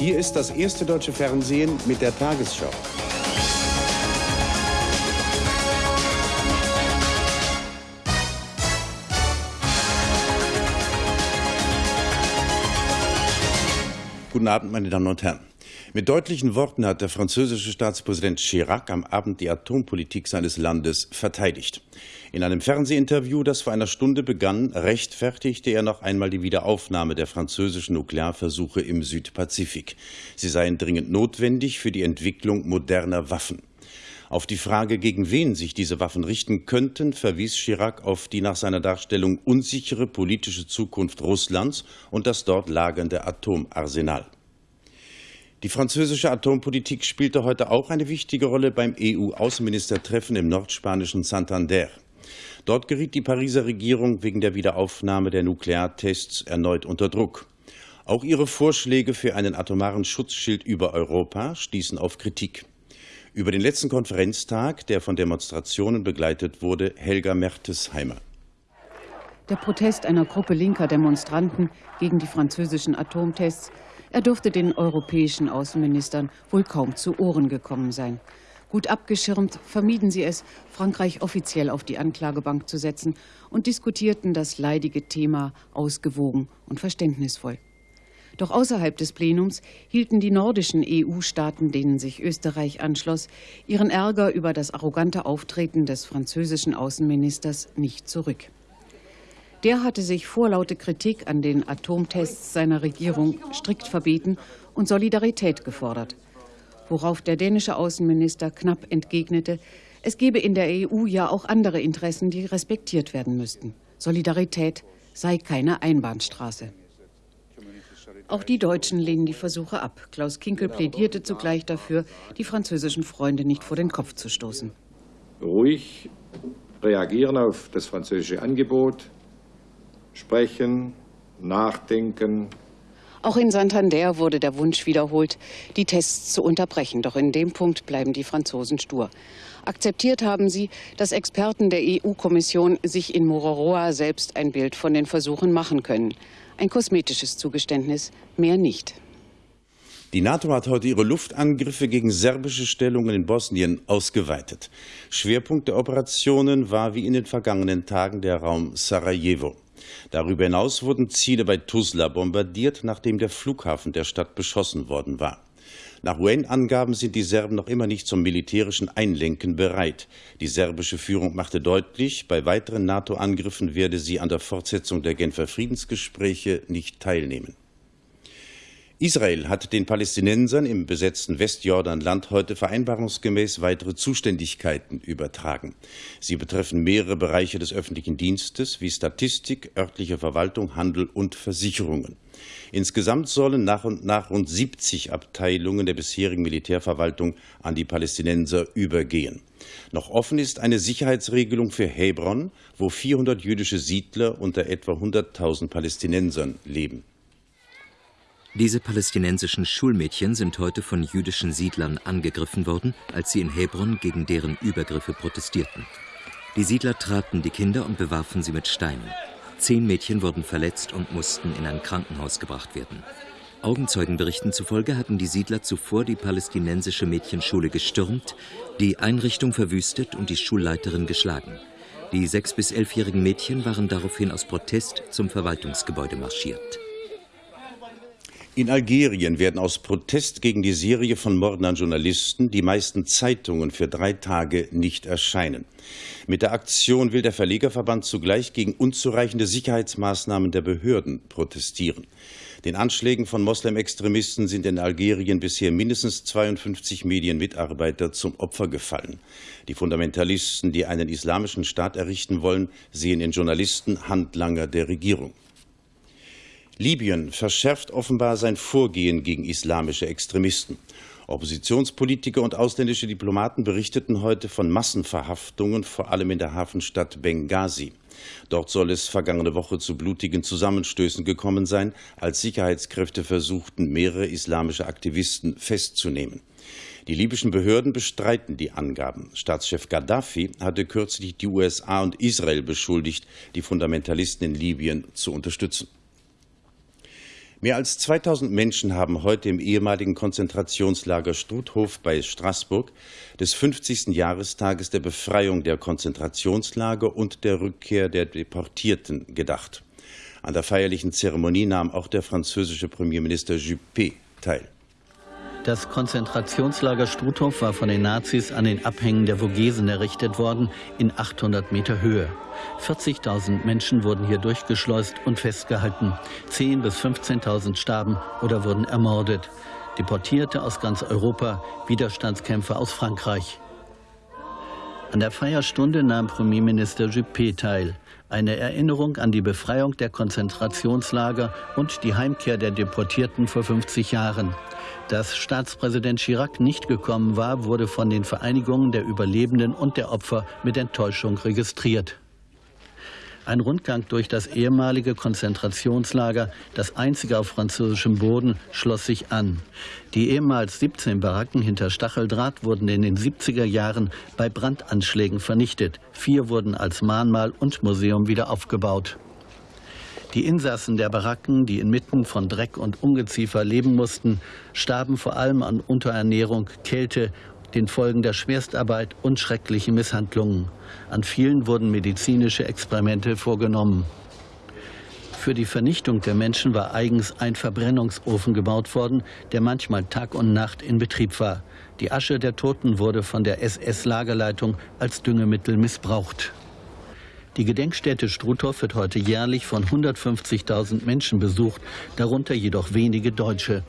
Hier ist das erste deutsche Fernsehen mit der Tagesschau. Guten Abend, meine Damen und Herren. Mit deutlichen Worten hat der französische Staatspräsident Chirac am Abend die Atompolitik seines Landes verteidigt. In einem Fernsehinterview, das vor einer Stunde begann, rechtfertigte er noch einmal die Wiederaufnahme der französischen Nuklearversuche im Südpazifik. Sie seien dringend notwendig für die Entwicklung moderner Waffen. Auf die Frage, gegen wen sich diese Waffen richten könnten, verwies Chirac auf die nach seiner Darstellung unsichere politische Zukunft Russlands und das dort lagernde Atomarsenal. Die französische Atompolitik spielte heute auch eine wichtige Rolle beim EU-Außenministertreffen im nordspanischen Santander. Dort geriet die Pariser Regierung wegen der Wiederaufnahme der Nukleartests erneut unter Druck. Auch ihre Vorschläge für einen atomaren Schutzschild über Europa stießen auf Kritik. Über den letzten Konferenztag, der von Demonstrationen begleitet wurde, Helga Mertesheimer. Der Protest einer Gruppe linker Demonstranten gegen die französischen Atomtests er dürfte den europäischen Außenministern wohl kaum zu Ohren gekommen sein. Gut abgeschirmt vermieden sie es, Frankreich offiziell auf die Anklagebank zu setzen und diskutierten das leidige Thema ausgewogen und verständnisvoll. Doch außerhalb des Plenums hielten die nordischen EU-Staaten, denen sich Österreich anschloss, ihren Ärger über das arrogante Auftreten des französischen Außenministers nicht zurück. Der hatte sich vorlaute Kritik an den Atomtests seiner Regierung strikt verbeten und Solidarität gefordert. Worauf der dänische Außenminister knapp entgegnete, es gebe in der EU ja auch andere Interessen, die respektiert werden müssten. Solidarität sei keine Einbahnstraße. Auch die Deutschen lehnen die Versuche ab. Klaus Kinkel plädierte zugleich dafür, die französischen Freunde nicht vor den Kopf zu stoßen. Ruhig reagieren auf das französische Angebot, sprechen, nachdenken. Auch in Santander wurde der Wunsch wiederholt, die Tests zu unterbrechen. Doch in dem Punkt bleiben die Franzosen stur. Akzeptiert haben sie, dass Experten der EU-Kommission sich in Mororoa selbst ein Bild von den Versuchen machen können. Ein kosmetisches Zugeständnis, mehr nicht. Die NATO hat heute ihre Luftangriffe gegen serbische Stellungen in Bosnien ausgeweitet. Schwerpunkt der Operationen war wie in den vergangenen Tagen der Raum Sarajevo. Darüber hinaus wurden Ziele bei Tuzla bombardiert, nachdem der Flughafen der Stadt beschossen worden war. Nach UN-Angaben sind die Serben noch immer nicht zum militärischen Einlenken bereit. Die serbische Führung machte deutlich, bei weiteren NATO-Angriffen werde sie an der Fortsetzung der Genfer Friedensgespräche nicht teilnehmen. Israel hat den Palästinensern im besetzten Westjordanland heute vereinbarungsgemäß weitere Zuständigkeiten übertragen. Sie betreffen mehrere Bereiche des öffentlichen Dienstes wie Statistik, örtliche Verwaltung, Handel und Versicherungen. Insgesamt sollen nach und nach rund 70 Abteilungen der bisherigen Militärverwaltung an die Palästinenser übergehen. Noch offen ist eine Sicherheitsregelung für Hebron, wo 400 jüdische Siedler unter etwa 100.000 Palästinensern leben. Diese palästinensischen Schulmädchen sind heute von jüdischen Siedlern angegriffen worden, als sie in Hebron gegen deren Übergriffe protestierten. Die Siedler traten die Kinder und bewarfen sie mit Steinen. Zehn Mädchen wurden verletzt und mussten in ein Krankenhaus gebracht werden. Augenzeugenberichten zufolge hatten die Siedler zuvor die palästinensische Mädchenschule gestürmt, die Einrichtung verwüstet und die Schulleiterin geschlagen. Die sechs- bis elfjährigen Mädchen waren daraufhin aus Protest zum Verwaltungsgebäude marschiert. In Algerien werden aus Protest gegen die Serie von Morden an Journalisten die meisten Zeitungen für drei Tage nicht erscheinen. Mit der Aktion will der Verlegerverband zugleich gegen unzureichende Sicherheitsmaßnahmen der Behörden protestieren. Den Anschlägen von Moslem-Extremisten sind in Algerien bisher mindestens 52 Medienmitarbeiter zum Opfer gefallen. Die Fundamentalisten, die einen islamischen Staat errichten wollen, sehen in Journalisten Handlanger der Regierung. Libyen verschärft offenbar sein Vorgehen gegen islamische Extremisten. Oppositionspolitiker und ausländische Diplomaten berichteten heute von Massenverhaftungen, vor allem in der Hafenstadt Benghazi. Dort soll es vergangene Woche zu blutigen Zusammenstößen gekommen sein, als Sicherheitskräfte versuchten, mehrere islamische Aktivisten festzunehmen. Die libyschen Behörden bestreiten die Angaben. Staatschef Gaddafi hatte kürzlich die USA und Israel beschuldigt, die Fundamentalisten in Libyen zu unterstützen. Mehr als 2000 Menschen haben heute im ehemaligen Konzentrationslager Struthof bei Straßburg des 50. Jahrestages der Befreiung der Konzentrationslager und der Rückkehr der Deportierten gedacht. An der feierlichen Zeremonie nahm auch der französische Premierminister Juppé teil. Das Konzentrationslager Struthof war von den Nazis an den Abhängen der Vogesen errichtet worden, in 800 Meter Höhe. 40.000 Menschen wurden hier durchgeschleust und festgehalten. 10.000 bis 15.000 starben oder wurden ermordet. Deportierte aus ganz Europa, Widerstandskämpfer aus Frankreich. An der Feierstunde nahm Premierminister Juppé teil. Eine Erinnerung an die Befreiung der Konzentrationslager und die Heimkehr der Deportierten vor 50 Jahren. Dass Staatspräsident Chirac nicht gekommen war, wurde von den Vereinigungen der Überlebenden und der Opfer mit Enttäuschung registriert. Ein Rundgang durch das ehemalige Konzentrationslager, das einzige auf französischem Boden, schloss sich an. Die ehemals 17 Baracken hinter Stacheldraht wurden in den 70er Jahren bei Brandanschlägen vernichtet. Vier wurden als Mahnmal und Museum wieder aufgebaut. Die Insassen der Baracken, die inmitten von Dreck und Ungeziefer leben mussten, starben vor allem an Unterernährung, Kälte, den Folgen der Schwerstarbeit und schrecklichen Misshandlungen. An vielen wurden medizinische Experimente vorgenommen. Für die Vernichtung der Menschen war eigens ein Verbrennungsofen gebaut worden, der manchmal Tag und Nacht in Betrieb war. Die Asche der Toten wurde von der SS-Lagerleitung als Düngemittel missbraucht. Die Gedenkstätte Struthof wird heute jährlich von 150.000 Menschen besucht, darunter jedoch wenige Deutsche.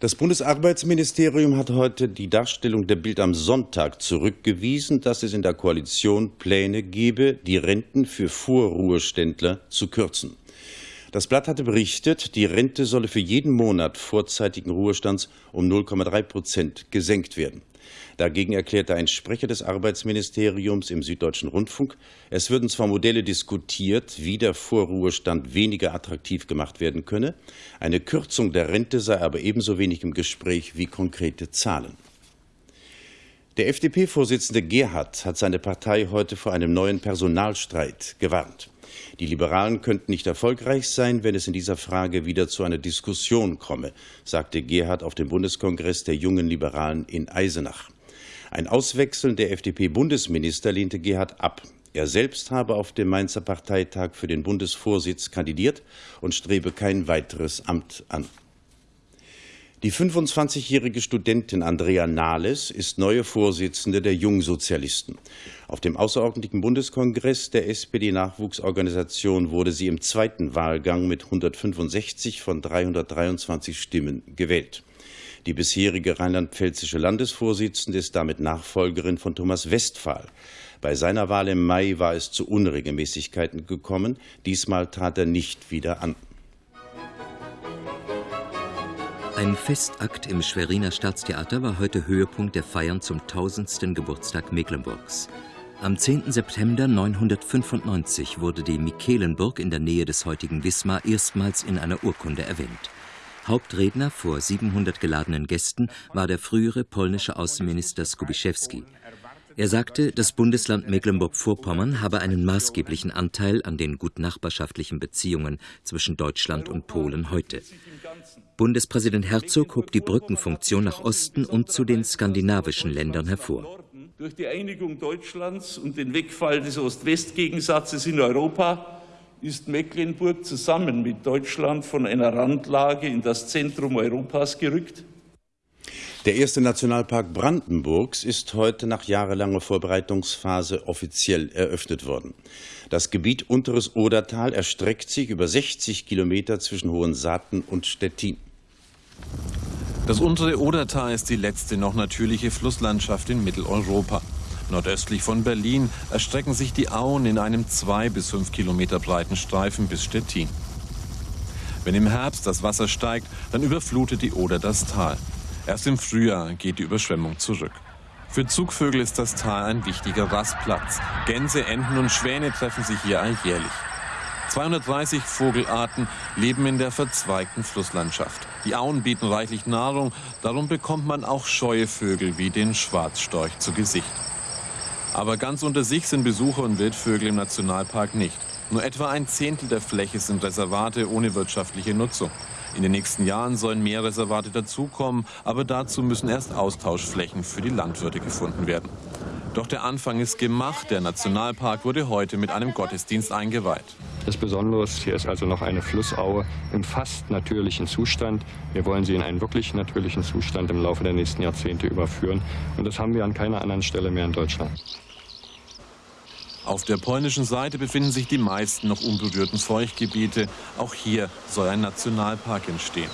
Das Bundesarbeitsministerium hat heute die Darstellung der Bild am Sonntag zurückgewiesen, dass es in der Koalition Pläne gebe, die Renten für Vorruheständler zu kürzen. Das Blatt hatte berichtet, die Rente solle für jeden Monat vorzeitigen Ruhestands um 0,3 Prozent gesenkt werden. Dagegen erklärte ein Sprecher des Arbeitsministeriums im Süddeutschen Rundfunk, es würden zwar Modelle diskutiert, wie der Vorruhestand weniger attraktiv gemacht werden könne, eine Kürzung der Rente sei aber ebenso wenig im Gespräch wie konkrete Zahlen. Der FDP-Vorsitzende Gerhard hat seine Partei heute vor einem neuen Personalstreit gewarnt. Die Liberalen könnten nicht erfolgreich sein, wenn es in dieser Frage wieder zu einer Diskussion komme, sagte Gerhard auf dem Bundeskongress der jungen Liberalen in Eisenach. Ein Auswechseln der FDP-Bundesminister lehnte Gerhard ab. Er selbst habe auf dem Mainzer Parteitag für den Bundesvorsitz kandidiert und strebe kein weiteres Amt an. Die 25-jährige Studentin Andrea Nahles ist neue Vorsitzende der Jungsozialisten. Auf dem außerordentlichen Bundeskongress der SPD-Nachwuchsorganisation wurde sie im zweiten Wahlgang mit 165 von 323 Stimmen gewählt. Die bisherige rheinland-pfälzische Landesvorsitzende ist damit Nachfolgerin von Thomas Westphal. Bei seiner Wahl im Mai war es zu Unregelmäßigkeiten gekommen. Diesmal trat er nicht wieder an. Ein Festakt im Schweriner Staatstheater war heute Höhepunkt der Feiern zum tausendsten Geburtstag Mecklenburgs. Am 10. September 995 wurde die Michelenburg in der Nähe des heutigen Wismar erstmals in einer Urkunde erwähnt. Hauptredner vor 700 geladenen Gästen war der frühere polnische Außenminister Skubiszewski. Er sagte, das Bundesland Mecklenburg-Vorpommern habe einen maßgeblichen Anteil an den gutnachbarschaftlichen Beziehungen zwischen Deutschland und Polen heute. Bundespräsident Herzog hob die Brückenfunktion nach Osten und zu den skandinavischen Ländern hervor. Durch die Einigung Deutschlands und den Wegfall des Ost-West-Gegensatzes in Europa ist Mecklenburg zusammen mit Deutschland von einer Randlage in das Zentrum Europas gerückt? Der erste Nationalpark Brandenburgs ist heute nach jahrelanger Vorbereitungsphase offiziell eröffnet worden. Das Gebiet Unteres Odertal erstreckt sich über 60 Kilometer zwischen Hohensaaten und Stettin. Das untere Odertal ist die letzte noch natürliche Flusslandschaft in Mitteleuropa. Nordöstlich von Berlin erstrecken sich die Auen in einem zwei bis fünf Kilometer breiten Streifen bis Stettin. Wenn im Herbst das Wasser steigt, dann überflutet die Oder das Tal. Erst im Frühjahr geht die Überschwemmung zurück. Für Zugvögel ist das Tal ein wichtiger Rastplatz. Gänse, Enten und Schwäne treffen sich hier alljährlich. 230 Vogelarten leben in der verzweigten Flusslandschaft. Die Auen bieten reichlich Nahrung, darum bekommt man auch scheue Vögel wie den Schwarzstorch zu Gesicht. Aber ganz unter sich sind Besucher und Wildvögel im Nationalpark nicht. Nur etwa ein Zehntel der Fläche sind Reservate ohne wirtschaftliche Nutzung. In den nächsten Jahren sollen mehr Reservate dazukommen, aber dazu müssen erst Austauschflächen für die Landwirte gefunden werden. Doch der Anfang ist gemacht. Der Nationalpark wurde heute mit einem Gottesdienst eingeweiht. Das Besondere ist, hier ist also noch eine Flussaue im fast natürlichen Zustand. Wir wollen sie in einen wirklich natürlichen Zustand im Laufe der nächsten Jahrzehnte überführen. Und das haben wir an keiner anderen Stelle mehr in Deutschland. Auf der polnischen Seite befinden sich die meisten noch unberührten Feuchtgebiete. Auch hier soll ein Nationalpark entstehen.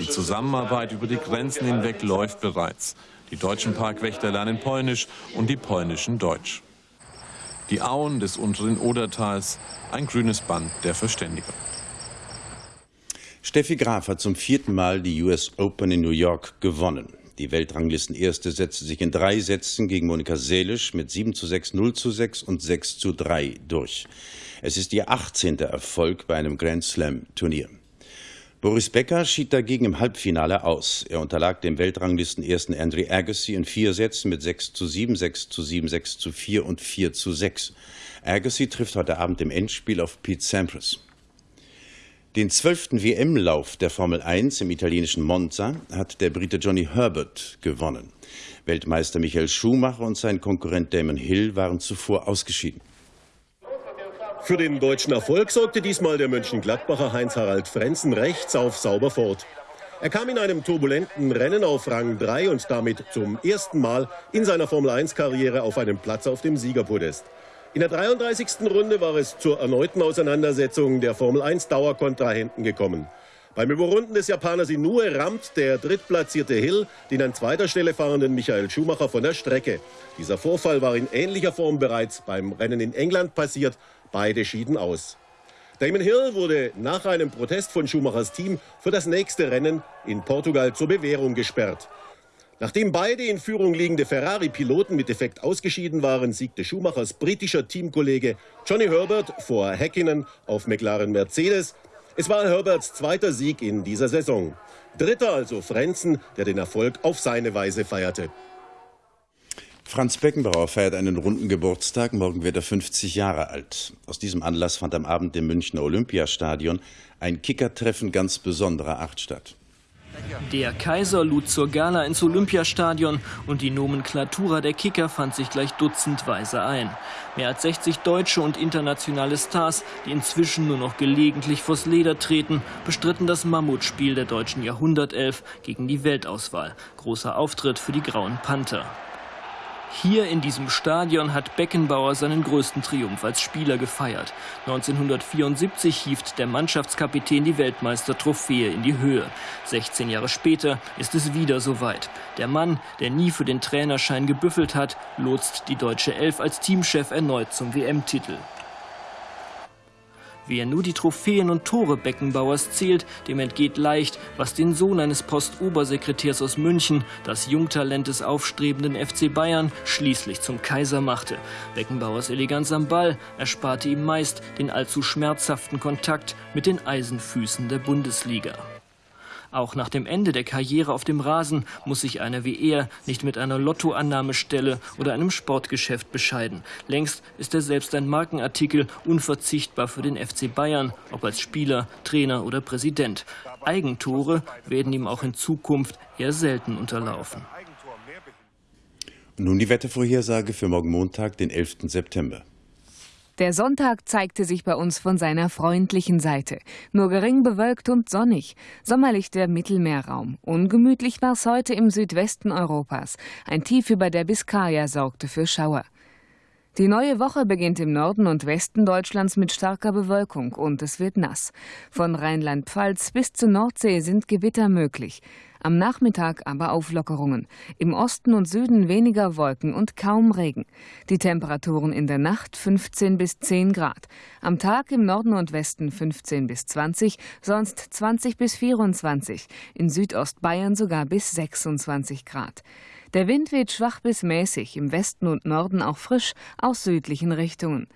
Die Zusammenarbeit über die Grenzen hinweg läuft bereits. Die deutschen Parkwächter lernen Polnisch und die polnischen Deutsch. Die Auen des unteren Odertals, ein grünes Band der Verständigung. Steffi Graf hat zum vierten Mal die US Open in New York gewonnen. Die Weltranglistenerste setzte sich in drei Sätzen gegen Monika Seelisch mit 7 zu 6, 0 zu 6 und 6 zu 3 durch. Es ist ihr 18. Erfolg bei einem Grand Slam Turnier. Boris Becker schied dagegen im Halbfinale aus. Er unterlag dem Weltranglistenersten Andre Agassi in vier Sätzen mit 6 zu 7, 6 zu 7, 6 zu 4 und 4 zu 6. Agassi trifft heute Abend im Endspiel auf Pete Sampras. Den zwölften WM-Lauf der Formel 1 im italienischen Monza hat der Brite Johnny Herbert gewonnen. Weltmeister Michael Schumacher und sein Konkurrent Damon Hill waren zuvor ausgeschieden. Für den deutschen Erfolg sorgte diesmal der Mönchengladbacher Heinz-Harald Frenzen rechts auf sauber fort. Er kam in einem turbulenten Rennen auf Rang 3 und damit zum ersten Mal in seiner Formel-1-Karriere auf einem Platz auf dem Siegerpodest. In der 33. Runde war es zur erneuten Auseinandersetzung der Formel-1-Dauerkontrahenten gekommen. Beim Überrunden des Japaners Inoue rammt der drittplatzierte Hill den an zweiter Stelle fahrenden Michael Schumacher von der Strecke. Dieser Vorfall war in ähnlicher Form bereits beim Rennen in England passiert. Beide schieden aus. Damon Hill wurde nach einem Protest von Schumachers Team für das nächste Rennen in Portugal zur Bewährung gesperrt. Nachdem beide in Führung liegende Ferrari-Piloten mit Defekt ausgeschieden waren, siegte Schumachers britischer Teamkollege Johnny Herbert vor Häkkinen auf McLaren Mercedes. Es war Herberts zweiter Sieg in dieser Saison. Dritter also Frenzen, der den Erfolg auf seine Weise feierte. Franz Beckenbauer feiert einen runden Geburtstag. Morgen wird er 50 Jahre alt. Aus diesem Anlass fand am Abend im Münchner Olympiastadion ein Kickertreffen ganz besonderer Art statt. Der Kaiser lud zur Gala ins Olympiastadion und die Nomenklatura der Kicker fand sich gleich dutzendweise ein. Mehr als 60 deutsche und internationale Stars, die inzwischen nur noch gelegentlich vors Leder treten, bestritten das Mammutspiel der deutschen Jahrhundertelf gegen die Weltauswahl. Großer Auftritt für die Grauen Panther. Hier in diesem Stadion hat Beckenbauer seinen größten Triumph als Spieler gefeiert. 1974 hieft der Mannschaftskapitän die Weltmeistertrophäe in die Höhe. 16 Jahre später ist es wieder soweit. Der Mann, der nie für den Trainerschein gebüffelt hat, lotst die deutsche Elf als Teamchef erneut zum WM-Titel. Wer nur die Trophäen und Tore Beckenbauers zählt, dem entgeht leicht, was den Sohn eines Postobersekretärs aus München, das Jungtalent des aufstrebenden FC Bayern, schließlich zum Kaiser machte. Beckenbauers Eleganz am Ball ersparte ihm meist den allzu schmerzhaften Kontakt mit den Eisenfüßen der Bundesliga. Auch nach dem Ende der Karriere auf dem Rasen muss sich einer wie er nicht mit einer Lottoannahmestelle oder einem Sportgeschäft bescheiden. Längst ist er selbst ein Markenartikel, unverzichtbar für den FC Bayern, ob als Spieler, Trainer oder Präsident. Eigentore werden ihm auch in Zukunft eher selten unterlaufen. Nun die Wettervorhersage für morgen Montag, den 11. September. Der Sonntag zeigte sich bei uns von seiner freundlichen Seite. Nur gering bewölkt und sonnig. Sommerlich der Mittelmeerraum. Ungemütlich war es heute im Südwesten Europas. Ein Tief über der Biskaya sorgte für Schauer. Die neue Woche beginnt im Norden und Westen Deutschlands mit starker Bewölkung und es wird nass. Von Rheinland-Pfalz bis zur Nordsee sind Gewitter möglich. Am Nachmittag aber Auflockerungen. Im Osten und Süden weniger Wolken und kaum Regen. Die Temperaturen in der Nacht 15 bis 10 Grad. Am Tag im Norden und Westen 15 bis 20, sonst 20 bis 24. In Südostbayern sogar bis 26 Grad. Der Wind weht schwach bis mäßig, im Westen und Norden auch frisch aus südlichen Richtungen.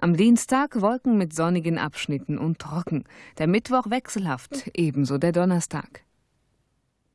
Am Dienstag Wolken mit sonnigen Abschnitten und trocken. Der Mittwoch wechselhaft, ebenso der Donnerstag.